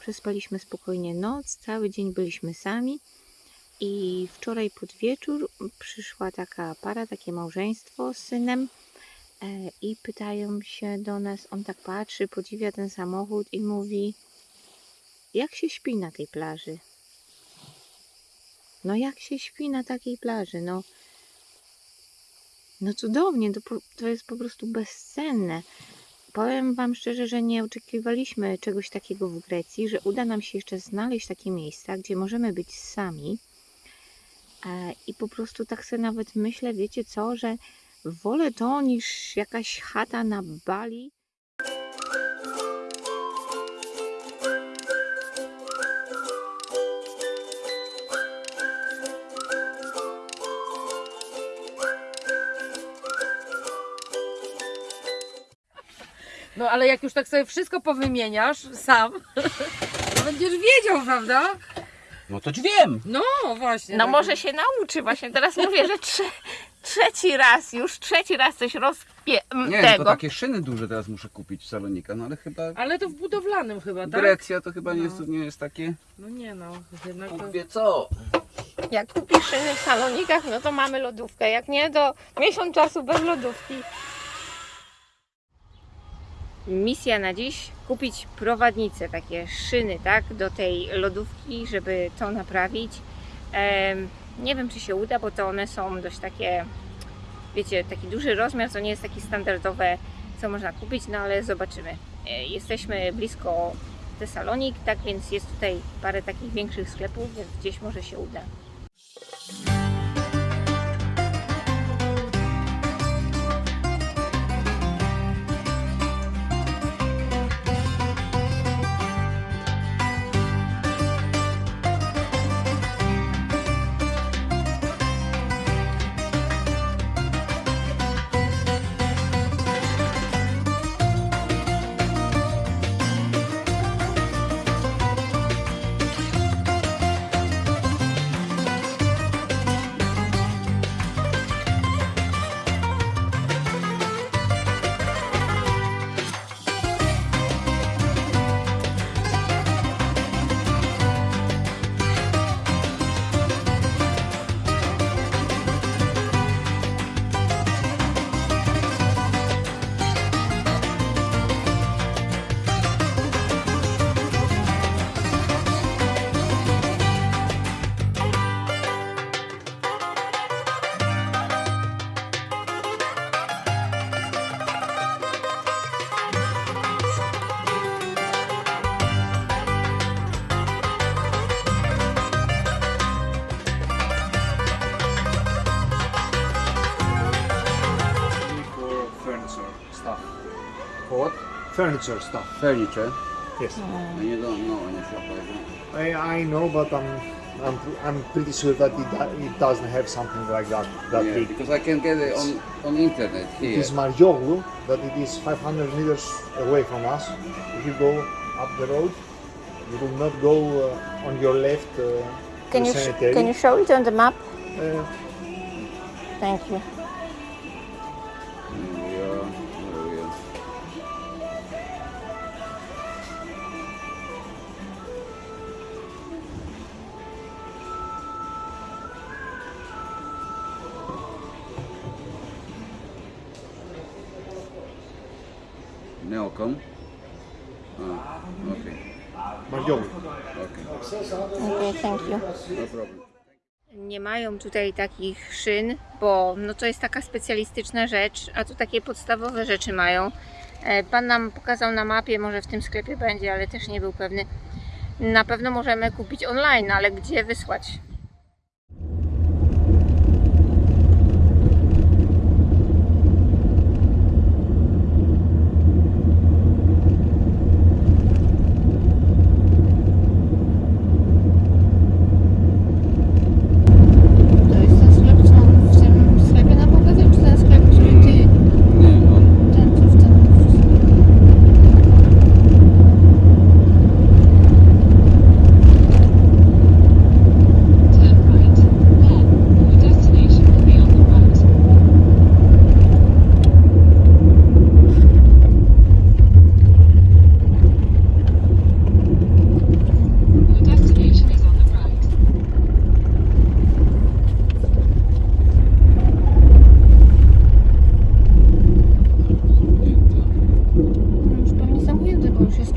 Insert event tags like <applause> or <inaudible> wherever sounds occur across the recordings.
Przespaliśmy spokojnie noc, cały dzień byliśmy sami. I wczoraj pod wieczór przyszła taka para, takie małżeństwo z synem e, i pytają się do nas, on tak patrzy, podziwia ten samochód i mówi, jak się śpi na tej plaży? No jak się śpi na takiej plaży? No, no cudownie, to, to jest po prostu bezcenne. Powiem Wam szczerze, że nie oczekiwaliśmy czegoś takiego w Grecji, że uda nam się jeszcze znaleźć takie miejsca, gdzie możemy być sami. E, I po prostu tak sobie nawet myślę, wiecie co, że wolę to niż jakaś chata na Bali. No ale jak już tak sobie wszystko powymieniasz sam, to będziesz wiedział, prawda? No to wiem. No właśnie. No tak. może się nauczy, właśnie teraz mówię, że trze, trzeci raz, już trzeci raz coś rozpie... Nie, tylko tego. takie szyny duże teraz muszę kupić w salonika, no ale chyba Ale to w budowlanym chyba, tak? Grecja to chyba nie, No. jest, nie jest takie... No nie no, jednak to... Wie co. Jak kupisz szyny w salonikach, no to mamy lodówkę. Jak nie, to miesiąc czasu bez lodówki. Misja na dziś kupić prowadnice, takie szyny, tak, do tej lodówki, żeby to naprawić. Nie wiem, czy się uda, bo to one są dość takie, wiecie, taki duży rozmiar, to nie jest taki standardowe, co można kupić, no ale zobaczymy. E, Jesteśmy blisko Tesalonik, tak więc jest tutaj parę takich większych sklepów, więc gdzieś może się uda. Furniture stuff. Furniture. Yes. And you don't know any shop like that. I, I know, but I'm I'm I'm pretty sure that it, do- it doesn't have something like that that Yeah, big. because I can get it on, on internet It here. is Marioglu, but it is 500 meters away from us. If you go up the road, you will not go uh, on your left uh, Can to you, sh- cemetery. can you show it on the map? Uh, Thank you. Neocom? Ah, okay. Marioglu. Okay. Okay, thank you. No problem. Nie mają tutaj takich szyn, bo no to jest taka specjalistyczna rzecz, a tu takie podstawowe rzeczy mają. E, Pan nam pokazał na mapie, może w tym sklepie będzie, ale też nie był pewny. Na pewno możemy kupić online, ale gdzie wysłać? To jest ten sklep, co on w tym sklepie nam pokazał, czy ten sklep, który ty, Nie, on, ten, co w tym...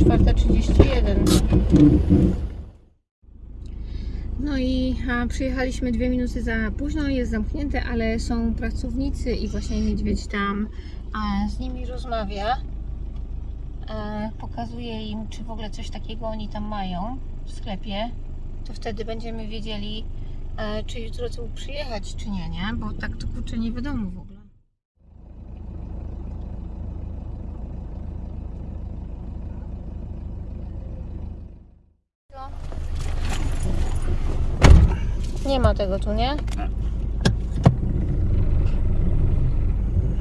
4.31. No i a, przyjechaliśmy dwie minuty za późno, jest zamknięte, ale są pracownicy i właśnie niedźwiedź tam z nimi rozmawia. E, pokazuje im, czy w ogóle coś takiego oni tam mają w sklepie. To wtedy będziemy wiedzieli, e, czy jutro tu przyjechać, czy nie, nie? Bo tak to kurczę nie wiadomo w ogóle. Nie ma tego tu, nie?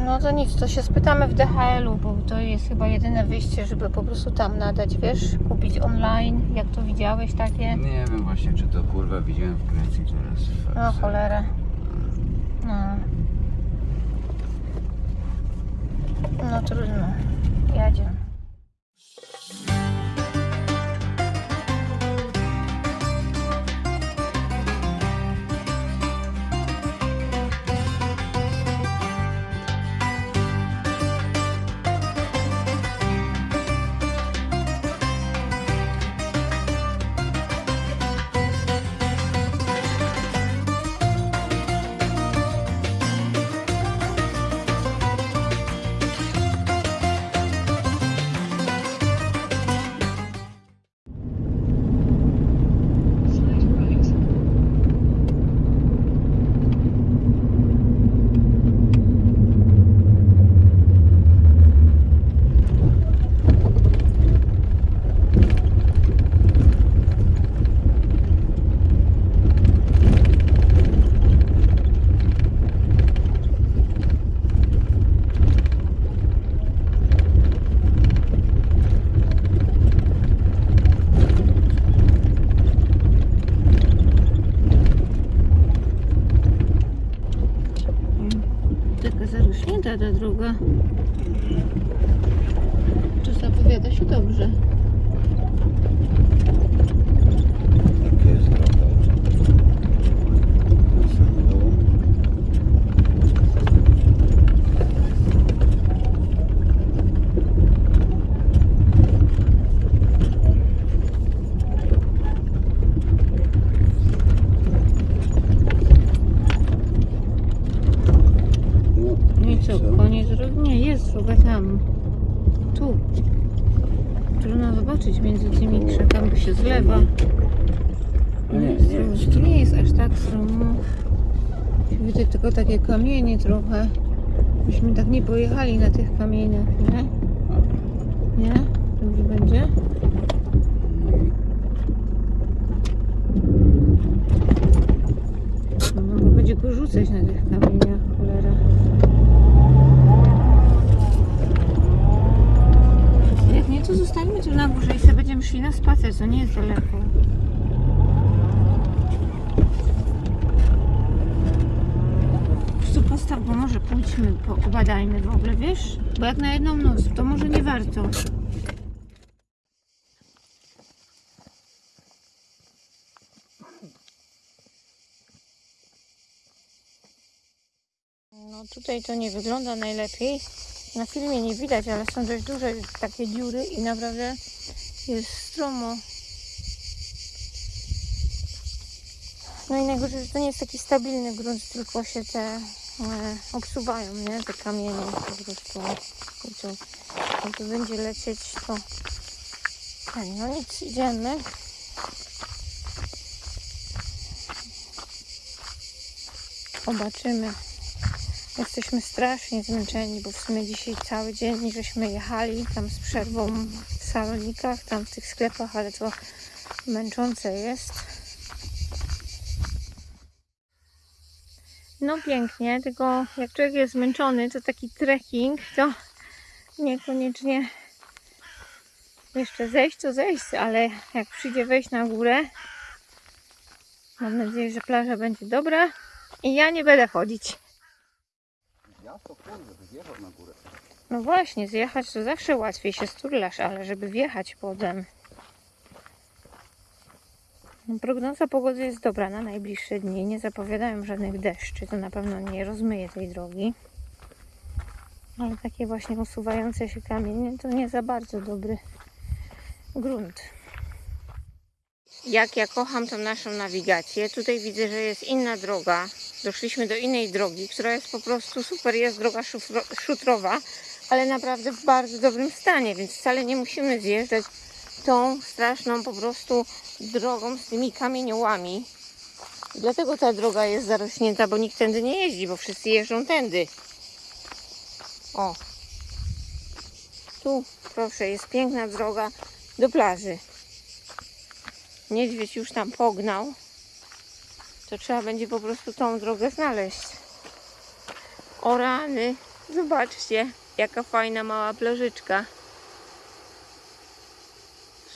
No to nic, to się spytamy w DHL-u, bo to jest chyba jedyne wyjście, żeby po prostu tam nadać, wiesz, kupić online, jak to widziałeś takie. Nie wiem właśnie, czy to kurwa widziałem w Grecji teraz. No cholera. No. No trudno. Jadzie. Tak stromo. Widzę tylko takie kamienie trochę. Byśmy tak nie pojechali na tych kamieniach, nie? Nie? Dobrze będzie? No, bo będzie go rzucać na tych kamieniach, cholera. Jak nie, to zostańmy tu na górze i sobie będziemy szli na spacer, to nie jest daleko. Po prostu postaw, bo może pójdźmy, pobadajmy w ogóle, wiesz? Bo jak na jedną noc, to może nie warto. No tutaj to nie wygląda najlepiej. Na filmie nie widać, ale są dość duże takie dziury i naprawdę jest stromo. No i najgorzej, że to nie jest taki stabilny grunt, tylko się te obsuwają, nie? Te kamienie po prostu. Tu, jak tu będzie lecieć, to... No nic, idziemy. Zobaczymy. Jesteśmy strasznie zmęczeni, bo w sumie dzisiaj cały dzień żeśmy jechali tam z przerwą w salonikach, tam w tych sklepach, ale to męczące jest. No pięknie, tylko jak człowiek jest zmęczony, to taki trekking to niekoniecznie jeszcze zejść, to zejść, ale jak przyjdzie wejść na górę, mam nadzieję, że plaża będzie dobra i ja nie będę chodzić. Ja to kurde, na górę. No właśnie, zjechać to zawsze łatwiej się sturlasz, ale żeby wjechać potem. No, Prognoza pogody jest dobra na najbliższe dni. Nie zapowiadają żadnych deszczy. To na pewno nie rozmyje tej drogi. Ale takie właśnie usuwające się kamienie to nie za bardzo dobry grunt. Jak ja kocham tą naszą nawigację. Tutaj widzę, że jest inna droga. Doszliśmy do innej drogi, która jest po prostu super. Jest droga szutrowa, ale naprawdę w bardzo dobrym stanie, więc wcale nie musimy zjeżdżać tą straszną po prostu drogą z tymi kamieniołami. Dlatego ta droga jest zarośnięta, bo nikt tędy nie jeździ, bo wszyscy jeżdżą tędy. O. Tu, proszę, jest piękna droga do plaży. Niedźwiedź już tam pognał. To trzeba będzie po prostu tą drogę znaleźć. O rany, zobaczcie, jaka fajna mała plażyczka.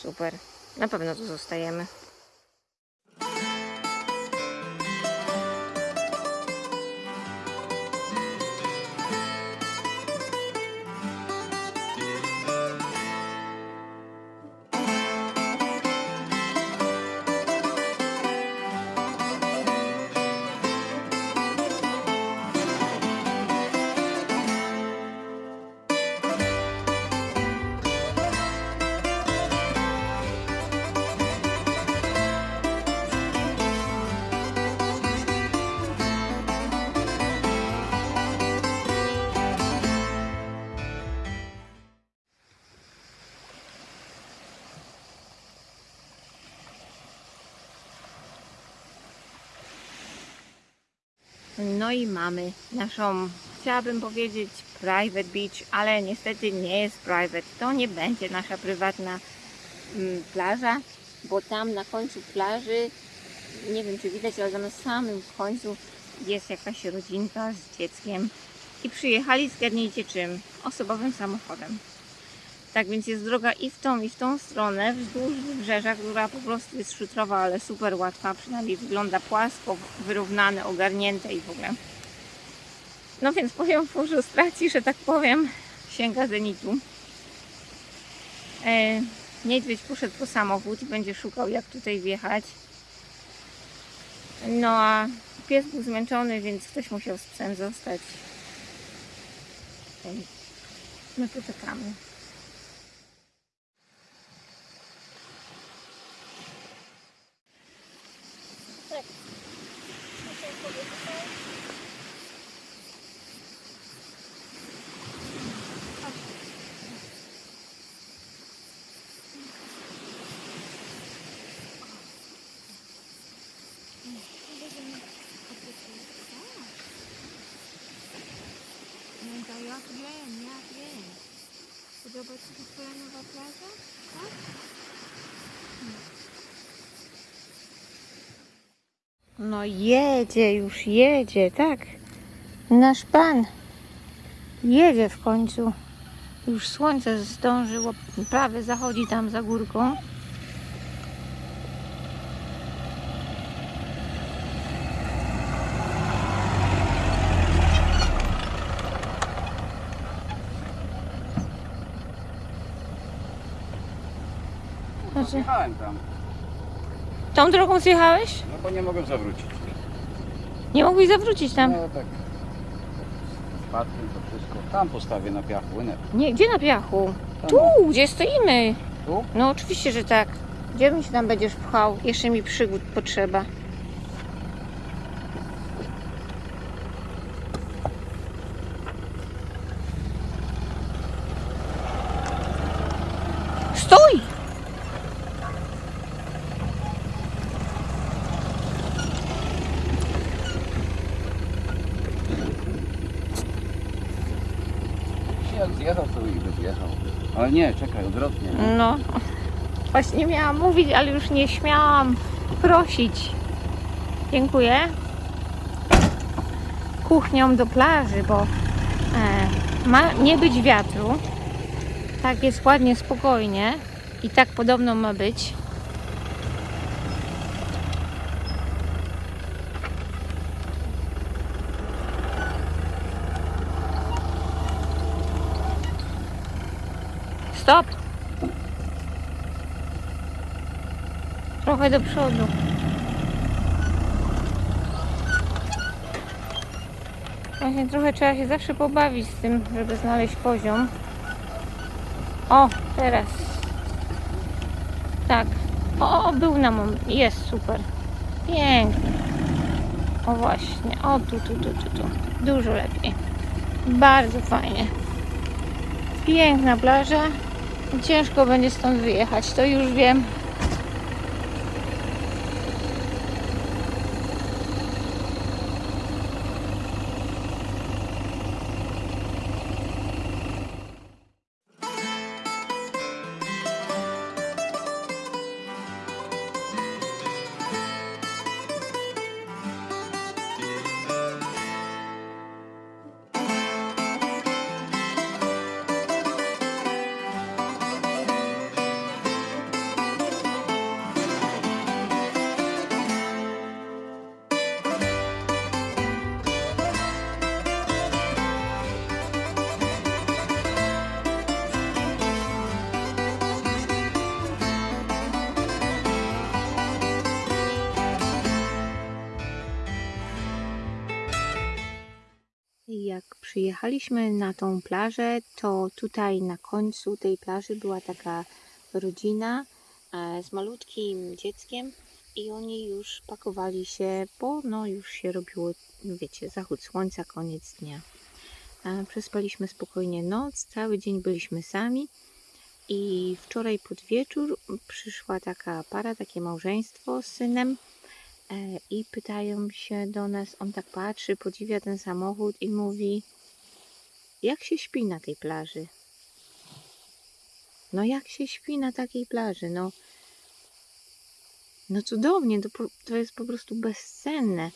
Super. Na pewno tu zostajemy. No i mamy naszą, chciałabym powiedzieć private beach, ale niestety nie jest private. To nie będzie nasza prywatna mm, plaża, bo tam na końcu plaży, nie wiem czy widać, ale na samym końcu jest jakaś rodzinka z dzieckiem i przyjechali, zgadnijcie czym? Osobowym samochodem. Tak więc jest droga i w tą, i w tą stronę, wzdłuż wybrzeża, która po prostu jest szutrowa, ale super łatwa, przynajmniej wygląda płasko, wyrównane, ogarnięte i w ogóle. No więc poziom frustracji, że tak powiem, sięga zenitu. E, niedźwiedź poszedł po samochód i będzie szukał jak tutaj wjechać. No a pies był zmęczony, więc ktoś musiał z psem zostać. My tu czekamy. No to ja wiem, ja wiem. Podoba Ci się Twoja nowa plaża? Tak? No jedzie, już jedzie, tak. Nasz Pan jedzie w końcu. Już słońce zdążyło, prawie zachodzi tam za górką. Znaczy- Jechałem tam, Tą drogą zjechałeś? no bo nie mogłem zawrócić. Nie mogłeś zawrócić tam. No tak. Spadkiem to wszystko. Tam postawię na piachu, nie? Nie, gdzie na piachu? Tam. Tu, gdzie stoimy. Tu? No oczywiście, że tak. Gdzie mi się tam będziesz pchał? Jeszcze mi przygód potrzeba. Jak zjechał, to i by zjechał. Ale nie, czekaj, odwrotnie. nie? No, właśnie miałam mówić, ale już nie śmiałam prosić. Dziękuję. Kuchnią do plaży, bo e, ma nie być wiatru. Tak jest ładnie, spokojnie. I tak podobno ma być. Stop! Trochę do przodu. Właśnie trochę trzeba się zawsze pobawić z tym, żeby znaleźć poziom. O, teraz. Tak. O, był na moment. Jest super. Pięknie. O właśnie. O, tu, tu, tu, tu, tu. Dużo lepiej. Bardzo fajnie. Piękna plaża. Ciężko będzie stąd wyjechać, to już wiem. Przyjechaliśmy na tą plażę, to tutaj na końcu tej plaży była taka rodzina e, z malutkim dzieckiem i oni już pakowali się, bo no już się robiło, wiecie, zachód słońca, koniec dnia. E, Przespaliśmy spokojnie noc, cały dzień byliśmy sami i wczoraj pod wieczór przyszła taka para, takie małżeństwo z synem E, i pytają się do nas, on tak patrzy, podziwia ten samochód i mówi, jak się śpi na tej plaży? No jak się śpi na takiej plaży? No, no cudownie, to, to jest po prostu bezcenne.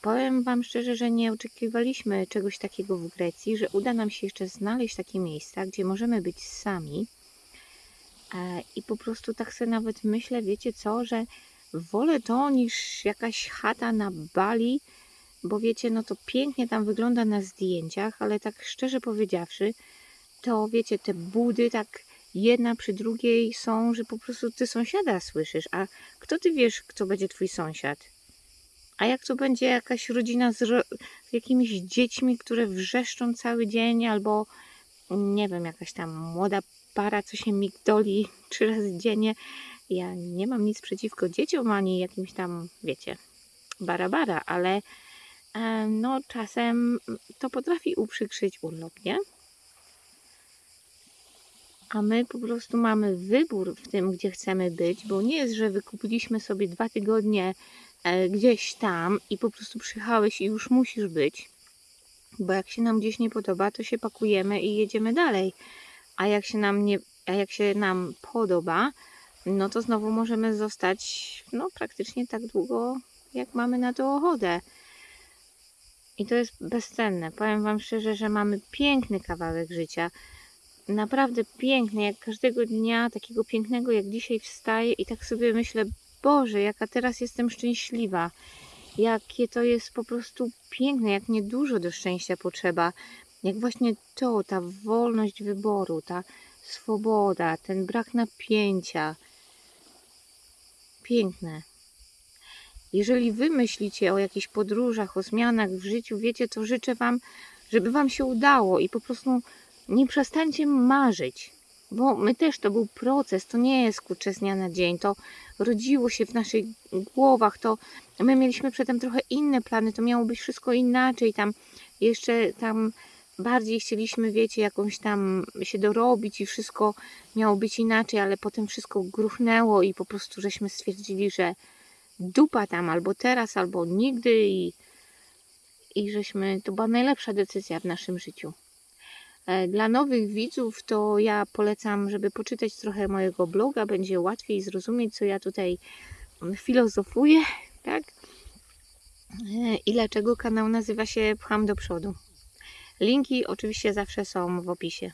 Powiem Wam szczerze, że nie oczekiwaliśmy czegoś takiego w Grecji, że uda nam się jeszcze znaleźć takie miejsca, gdzie możemy być sami. E, I po prostu tak sobie nawet myślę, wiecie co, że wolę to niż jakaś chata na Bali, bo wiecie, no to pięknie tam wygląda na zdjęciach, ale tak szczerze powiedziawszy, to wiecie, te budy tak jedna przy drugiej są, że po prostu ty sąsiada słyszysz, a kto ty wiesz, kto będzie twój sąsiad? A jak to będzie jakaś rodzina z, ro- z jakimiś dziećmi, które wrzeszczą cały dzień, albo nie wiem, jakaś tam młoda para, co się migdoli <laughs> trzy razy dziennie. Ja nie mam nic przeciwko dzieciom, ani jakimś tam, wiecie, bara-bara, ale e, no czasem to potrafi uprzykrzyć urlop, nie? A my po prostu mamy wybór w tym, gdzie chcemy być, bo nie jest, że wykupiliśmy sobie dwa tygodnie e, gdzieś tam i po prostu przyjechałeś i już musisz być. Bo jak się nam gdzieś nie podoba, to się pakujemy i jedziemy dalej. A jak się nam nie, a jak się nam podoba, no to znowu możemy zostać no praktycznie tak długo, jak mamy na to ochotę. I to jest bezcenne. Powiem Wam szczerze, że mamy piękny kawałek życia. Naprawdę piękny, jak każdego dnia, takiego pięknego jak dzisiaj wstaję i tak sobie myślę, Boże, jaka teraz jestem szczęśliwa. Jakie to jest po prostu piękne, jak niedużo do szczęścia potrzeba. Jak właśnie to, ta wolność wyboru, ta swoboda, ten brak napięcia. Piękne. Jeżeli wy myślicie o jakichś podróżach, o zmianach w życiu, wiecie, to życzę wam, żeby wam się udało i po prostu nie przestańcie marzyć. Bo my też to był proces, to nie jest kurczę z dnia na dzień, to rodziło się w naszych głowach, to my mieliśmy przedtem trochę inne plany, to miało być wszystko inaczej, tam jeszcze tam bardziej chcieliśmy, wiecie, jakąś tam się dorobić i wszystko miało być inaczej, ale potem wszystko gruchnęło i po prostu żeśmy stwierdzili, że dupa tam albo teraz, albo nigdy i, i żeśmy, to była najlepsza decyzja w naszym życiu. E, Dla nowych widzów to ja polecam, żeby poczytać trochę mojego bloga, będzie łatwiej zrozumieć, co ja tutaj filozofuję, tak? E, I dlaczego kanał nazywa się Pcham do przodu. Linki oczywiście zawsze są w opisie.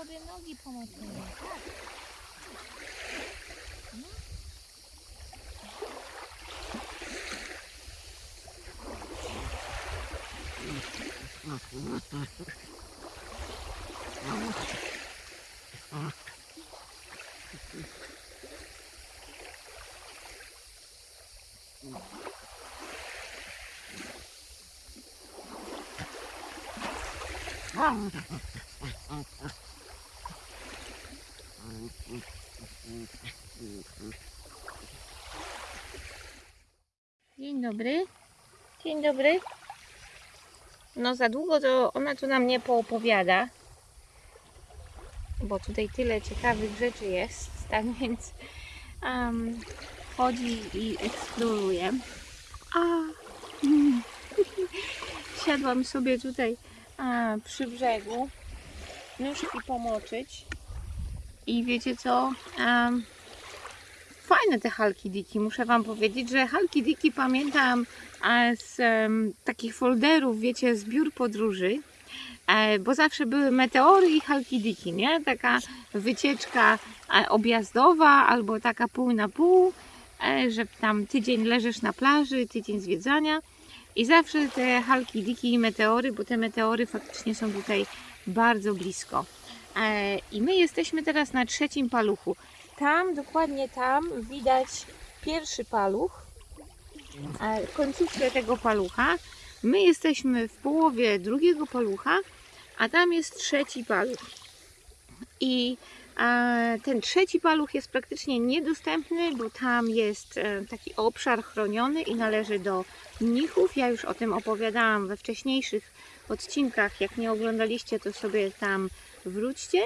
Sobie nogi pomoczymy. Tak. Dzień dobry. Dzień dobry. No za długo to ona tu nam nie poopowiada, bo tutaj tyle ciekawych rzeczy jest, <laughs> tak więc um, chodzi i eksploruje. A, <laughs> siadłam sobie tutaj a, przy brzegu, nóżki pomoczyć i wiecie co? Um, fajne te halki diki. Muszę Wam powiedzieć, że halki diki pamiętam e, z em, takich folderów, wiecie, z biur podróży, e, bo zawsze były meteory i halki diki, nie? Taka wycieczka e, objazdowa albo taka pół na pół, e, że tam tydzień leżysz na plaży, tydzień zwiedzania i zawsze te halki diki i meteory, bo te meteory faktycznie są tutaj bardzo blisko. E, I my jesteśmy teraz na trzecim paluchu. Tam, dokładnie tam widać pierwszy paluch, końcówkę tego palucha. My jesteśmy w połowie drugiego palucha, a tam jest trzeci paluch. I e, ten trzeci paluch jest praktycznie niedostępny, bo tam jest e, taki obszar chroniony i należy do mnichów. Ja już o tym opowiadałam we wcześniejszych odcinkach. Jak nie oglądaliście, to sobie tam wróćcie.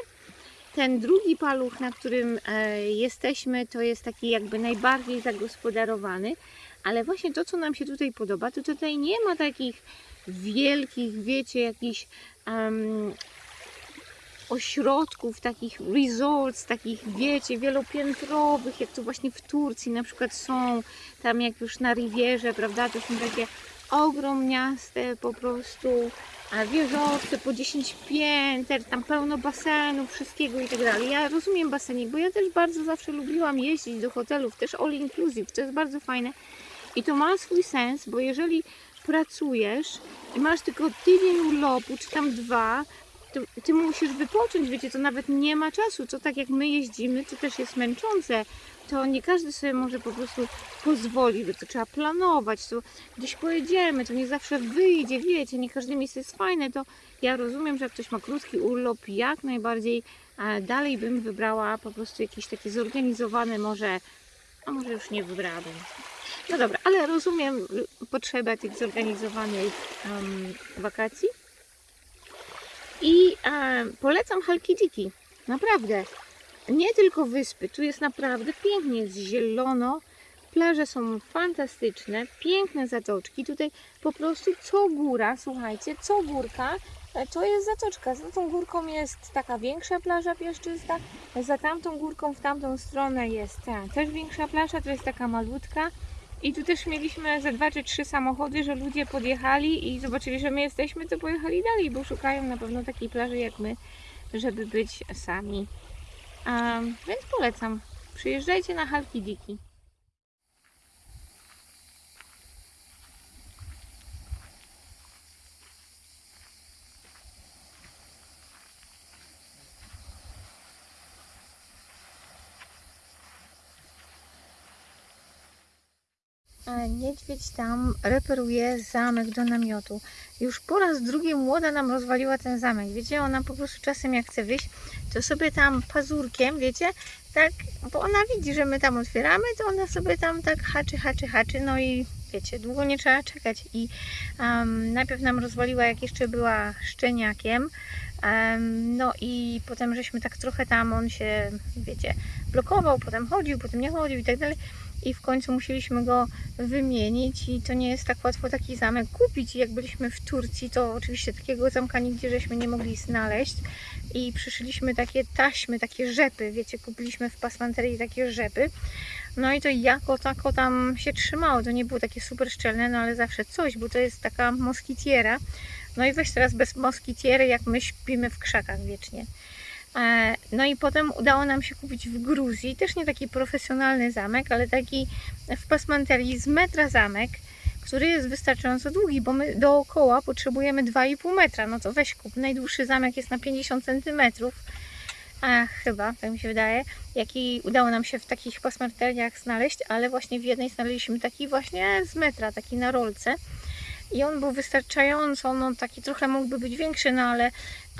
Ten drugi paluch, na którym e, jesteśmy, to jest taki jakby najbardziej zagospodarowany, ale właśnie to, co nam się tutaj podoba, to tutaj nie ma takich wielkich, wiecie, jakichś em, ośrodków, takich resorts, takich, wiecie, wielopiętrowych, jak to właśnie w Turcji na przykład są, tam jak już na Rivierze, prawda, to są takie ogromniaste po prostu wieżowce po 10 pięter, tam pełno basenów, wszystkiego i tak dalej. Ja rozumiem basenik, bo ja też bardzo zawsze lubiłam jeździć do hotelów, też all inclusive, to jest bardzo fajne. I to ma swój sens, bo jeżeli pracujesz i masz tylko tydzień urlopu, czy tam dwa, to ty musisz wypocząć, wiecie, to nawet nie ma czasu, to tak jak my jeździmy, to też jest męczące, to nie każdy sobie może po prostu pozwolić, bo to trzeba planować, to gdzieś pojedziemy, to nie zawsze wyjdzie, wiecie, nie każde miejsce jest fajne, to ja rozumiem, że jak ktoś ma krótki urlop, jak najbardziej dalej bym wybrała po prostu jakieś takie zorganizowane może, a może już nie wybrałabym. No dobra, ale rozumiem potrzebę tych zorganizowanych em, wakacji. I e, polecam Halkidiki. Naprawdę. Nie tylko wyspy. Tu jest naprawdę pięknie, jest zielono. Plaże są fantastyczne, piękne zatoczki. Tutaj po prostu co góra, słuchajcie, co górka, e, to jest zatoczka. Za tą górką jest taka większa plaża piaszczysta, za tamtą górką w tamtą stronę jest ta, też większa plaża, to jest taka malutka. I tu też mieliśmy ze dwa czy trzy samochody, że ludzie podjechali i zobaczyli, że my jesteśmy, to pojechali dalej, bo szukają na pewno takiej plaży jak my, żeby być sami. Więc polecam. Przyjeżdżajcie na Halki Niedźwiedź tam reperuje zamek do namiotu. Już po raz drugi młoda nam rozwaliła ten zamek. Wiecie, ona po prostu czasem jak chce wyjść, to sobie tam pazurkiem, wiecie, tak, bo ona widzi, że my tam otwieramy, to ona sobie tam tak haczy, haczy, haczy, no i wiecie, długo nie trzeba czekać. I um, najpierw nam rozwaliła, jak jeszcze była szczeniakiem, no i potem żeśmy tak trochę tam, on się, wiecie, blokował, potem chodził, potem nie chodził i tak dalej i w końcu musieliśmy go wymienić i to nie jest tak łatwo taki zamek kupić. I jak byliśmy w Turcji, to oczywiście takiego zamka nigdzie żeśmy nie mogli znaleźć i przyszyliśmy takie taśmy, takie rzepy, wiecie, kupiliśmy w pasmanterii takie rzepy. No i to jako tako tam się trzymało, to nie było takie super szczelne, no ale zawsze coś, bo to jest taka moskitiera. No i weź teraz bez moskitiery, jak my śpimy w krzakach wiecznie. E, No i potem udało nam się kupić w Gruzji, też nie taki profesjonalny zamek, ale taki w pasmanterii z metra zamek, który jest wystarczająco długi, bo my dookoła potrzebujemy 2,5 metra. No to weź kup. Najdłuższy zamek jest na 50 centymetrów. A chyba, tak mi się wydaje, jaki udało nam się w takich pasmanteriach znaleźć, ale właśnie w jednej znaleźliśmy taki właśnie z metra, taki na rolce. I on był wystarczająco, no taki trochę mógłby być większy, no ale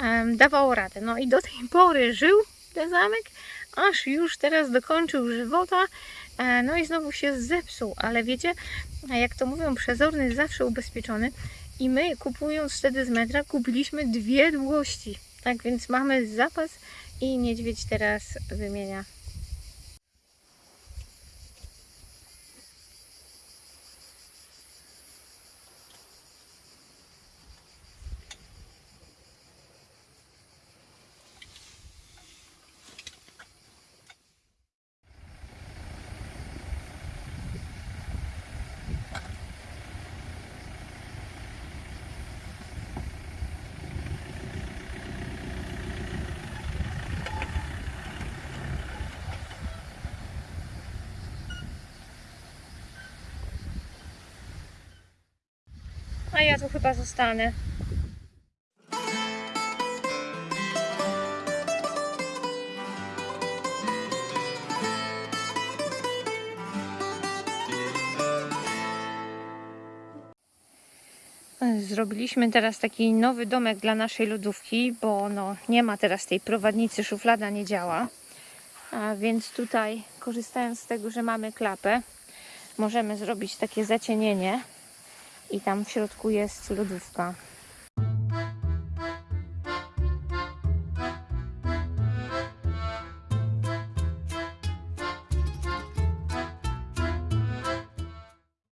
em, dawał radę. No i do tej pory żył ten zamek, aż już teraz dokończył żywota, e, no i znowu się zepsuł. Ale wiecie, jak to mówią, przezorny jest zawsze ubezpieczony. I my kupując wtedy z metra kupiliśmy dwie długości. Tak więc mamy zapas i niedźwiedź teraz wymienia. A ja tu chyba zostanę. Zrobiliśmy teraz taki nowy domek dla naszej lodówki, bo no, nie ma teraz tej prowadnicy, szuflada nie działa. A więc tutaj, korzystając z tego, że mamy klapę, możemy zrobić takie zacienienie i tam w środku jest lodówka.